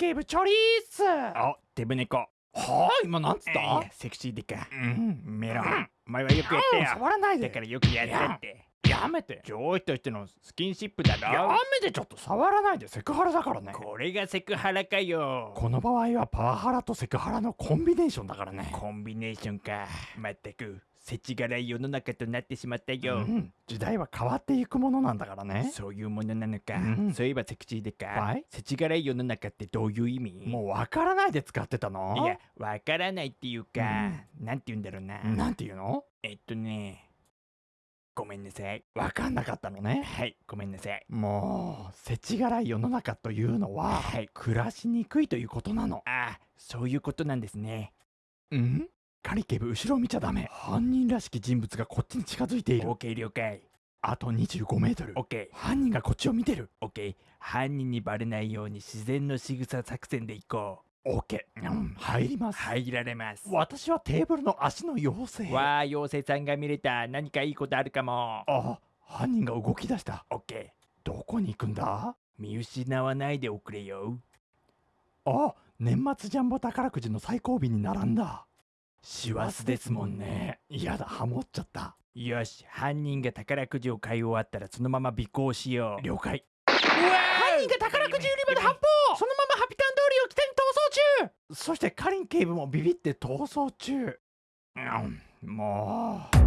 警部チョリーっすあデブ猫。はあ今なんつっいたやセクシーでかうん。メロン。お前はよくやったよ。触らないで。だからよくやったってやめて。上司としてのスキンシップだやろめて。ちょっと触らないでセクハラだからね。これがセクハラかよ。この場合はパワハラとセクハラのコンビネーションだからね。コンビネーションか。まったく世知辛い世の中となってしまったよ、うん。時代は変わっていくものなんだからね。そういうものなのか、うん。そういえばセクシーでか、はい。世知辛い世の中ってどういう意味？もうわからないで使ってたの？いやわからないっていうか、なんて言うんだろうな。なんていうの？えっとねごめんなさい。わかんなかったのね。はいごめんなさい。もう世知辛い世の中というのは、はい。暮らしにくいということなの。あそういうことなんですね。うん？カリケブ後ろを見ちゃダメ。犯人らしき人物がこっちに近づいている。OK 了解。あと25メートル。OK 犯人がこっちを見てる。OK 犯人にバレないように自然の仕草作戦で行こ OK、うん、入りまうす。入られます。私はテーブルの足の妖精。わあ妖精さんが見れた。何かいいことあるかも。あ犯人が動き出した。OK どこに行くんだ？見失わないでおくれよ。あ年末ジャンボ宝くじの最後尾に並んだ。師走ですもんね。やだハモっちゃった。よし犯人が宝くじを買い終わったらそのまま尾行しよう。了解。犯犯人が宝くじ売り場で発砲そのままハピタン通りを北に逃走中そしてカリン警部もビビって逃走中。うんもう。